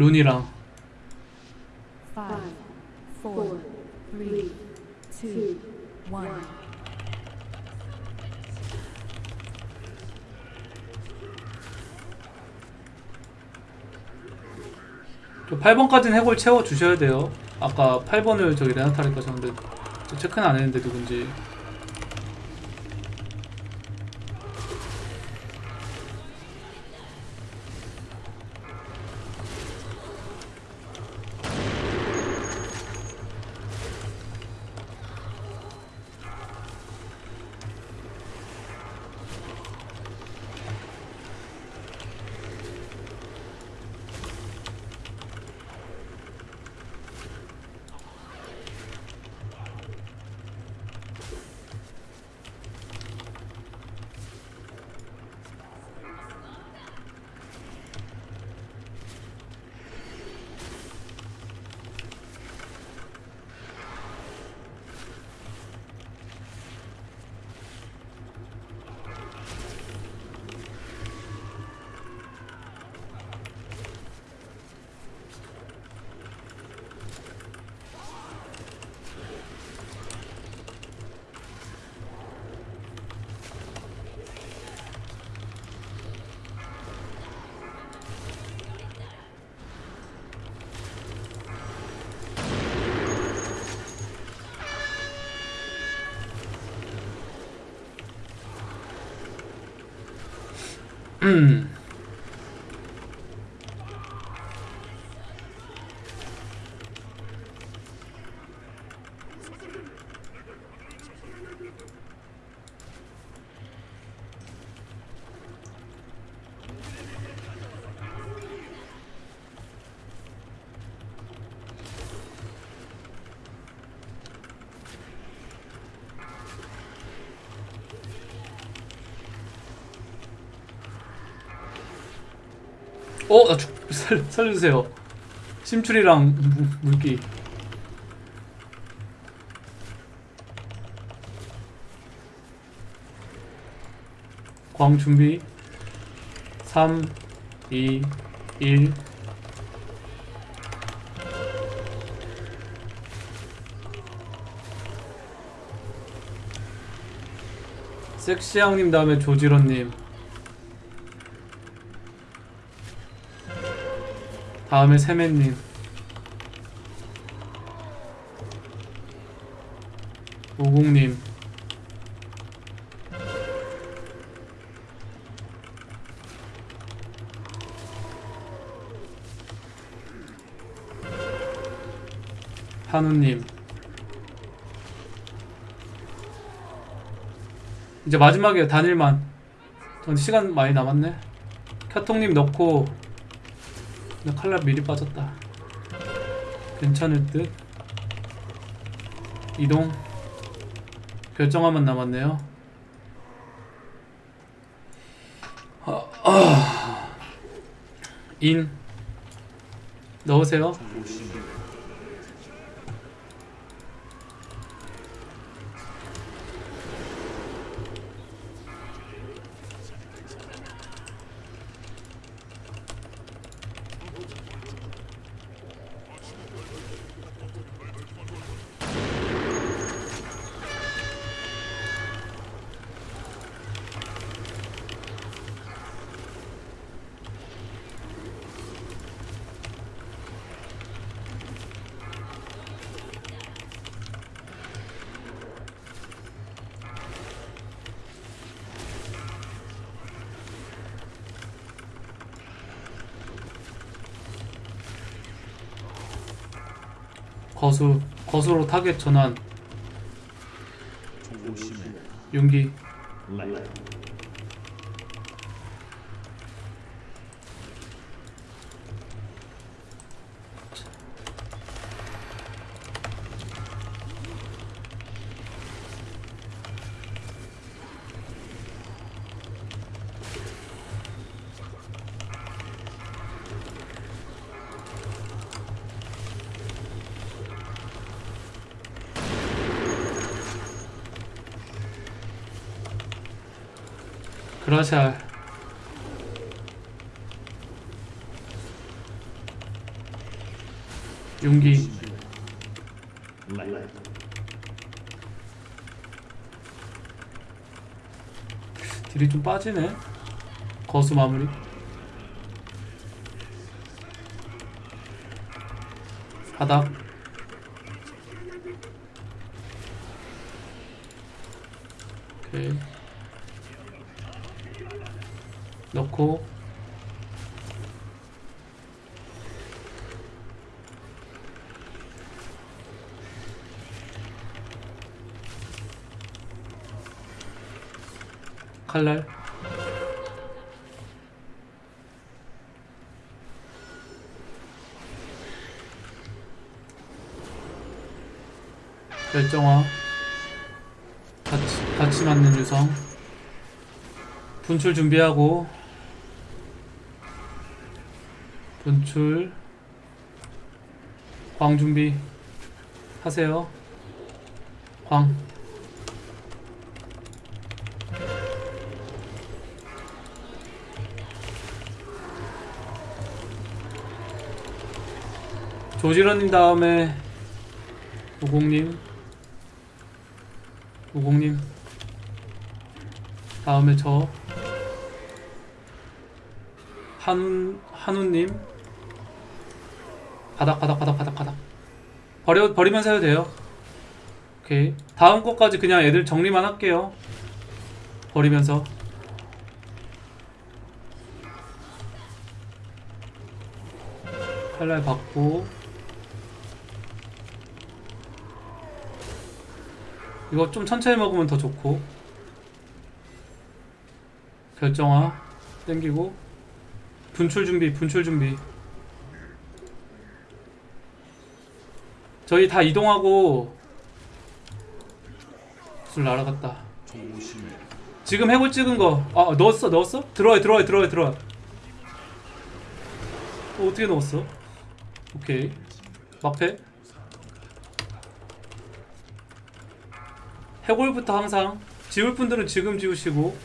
룬이랑 Five, four, three, two, one. 저 8번까지는 해골 채워 주셔야 돼요. 아까 8번을 저기 레나타리까 셨는데 체크는 안 했는데 누군지. 음. 어, 나 죽, 살, 살려주세요. 심출이랑 무- 물기. 광 준비. 3, 2, 1. 섹시양님 다음에 조지런님. 다음에 세맨님. 오공님. 한우님. 이제 마지막에 단일만. 전 시간 많이 남았네. 캬통님 넣고 나 칼날 미리 빠졌다. 괜찮을 듯. 이동. 결정하면 남았네요. 아, 아. 인. 넣으세요. 거수. 거수로 타겟 전환. 용기. 그라샬 용기. 딜이 좀 빠지네. 거수 마무리. 바닥. 오케이 넣고 칼날. 결정화. 같이, 같이 맞는 유성. 분출 준비하고 분출 광 준비 하세요. 광. 조지런님 다음에 우공님 우공님 다음에 저 한운 한우님. 바닥 바닥 바닥 바닥 바닥. 버려 버리면서 해도 돼요. 오케이. 다음 거까지 그냥 애들 정리만 할게요. 버리면서. 칼날 받고. 이거 좀 천천히 먹으면 더 좋고. 결정화. 땡기고 분출 준비 분출 준비. 저희 다 이동하고 술 날아갔다. 지금 해골 찍은 거 아 넣었어 넣었어? 들어와 들어와 들어와 들어와. 어, 어떻게 넣었어? 오케이. 막패? 해골부터 항상 지울 분들은 지금 지우시고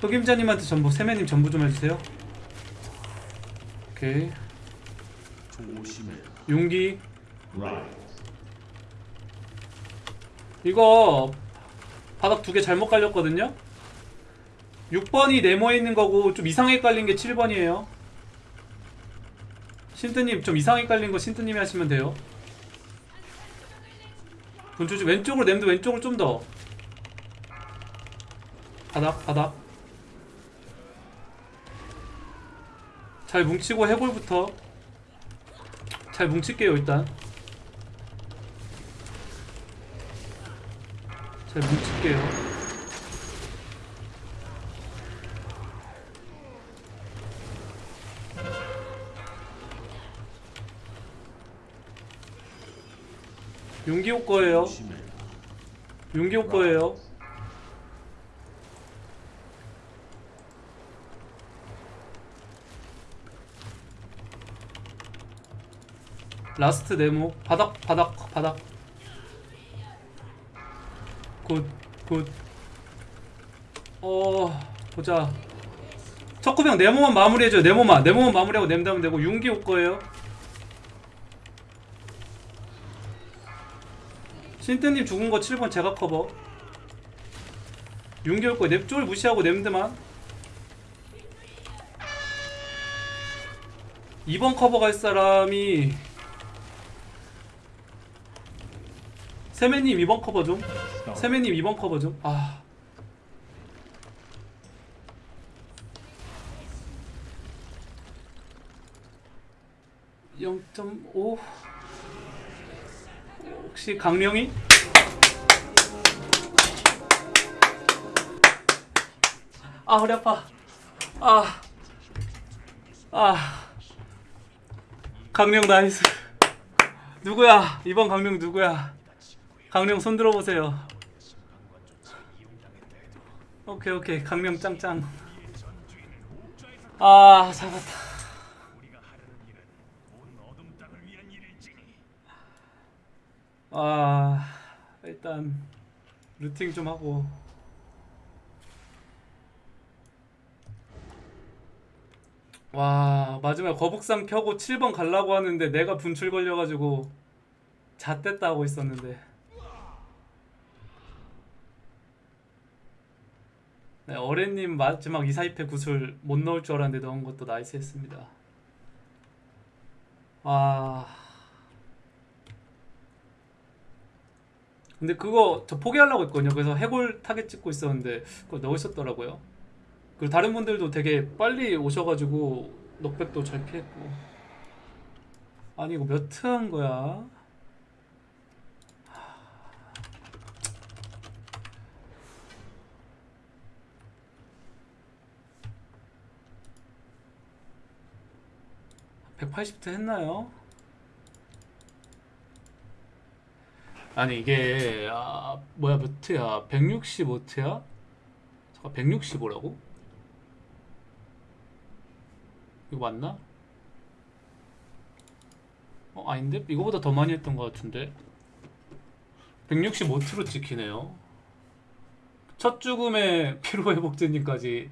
흑임자님한테 전부 세매님 전부 좀 해주세요. 오케이. 용기. 이거 바닥 두 개 잘못 깔렸거든요. 6번이 네모에 있는 거고 좀 이상하게 깔린 게 7번이에요. 신뜨님 좀 이상하게 깔린 거 신뜨님이 하시면 돼요. 분주주 왼쪽으로 냄도 왼쪽으로 좀 더. 바닥 바닥 잘 뭉치고 해골부터. 잘 뭉칠게요 일단. 잘 뭉칠게요. 용기 올 거예요. 용기 올 거예요 라스트 네모. 바닥 바닥 바닥. 굿굿. 어 보자. 척구병 네모만 마무리해줘요. 네모만. 네모만 마무리하고 냄다면 되고 윤기 올 거예요. 신트님 죽은 거 7번 제가 커버. 윤기 올 거예요. 넵쫄 무시하고 냄드만. 2번 커버 갈 사람이 세매님 2번 커버 좀. 세매님 2번 커버 좀. 아. (0.5) 혹시 강령이? 아 허리 아파. 아. 아. 강령 nice. 누구야? 이번 강령 누구야 강령 손 들어보세요. 오케이 오케이. 강령 짱짱. 아 잡았다. 아 일단 루팅 좀 하고. 와 마지막에 거북상 펴고 7번 가려고 하는데 내가 분출 걸려가지고 잣됐다 하고 있었는데 네, 어레님 마지막 2, 4입회 구슬 못 넣을 줄 알았는데 넣은 것도 nice 했습니다. 와 근데 그거 저 포기하려고 했거든요. 그래서 해골 타겟 찍고 있었는데 그걸 넣을 있었더라고요. 그리고 다른 분들도 되게 빨리 오셔가지고 knockback도 잘 피했고. 아니 이거 몇 트 한 거야? (180트) 했나요? 아니 이게 아 뭐야 몇 트야 165트야? 잠깐 165라고? 이거 맞나? 어 아닌데? 이거보다 더 많이 했던 것 같은데 165트로 찍히네요 첫 죽음의 피로회복제님까지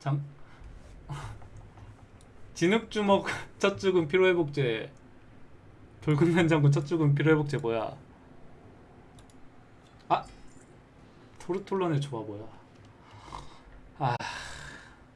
장 진흙주먹 첫 죽음 피로회복제 돌근난 장군 첫 죽음 피로회복제 뭐야? 아 토르톨론의 조화 뭐야? 아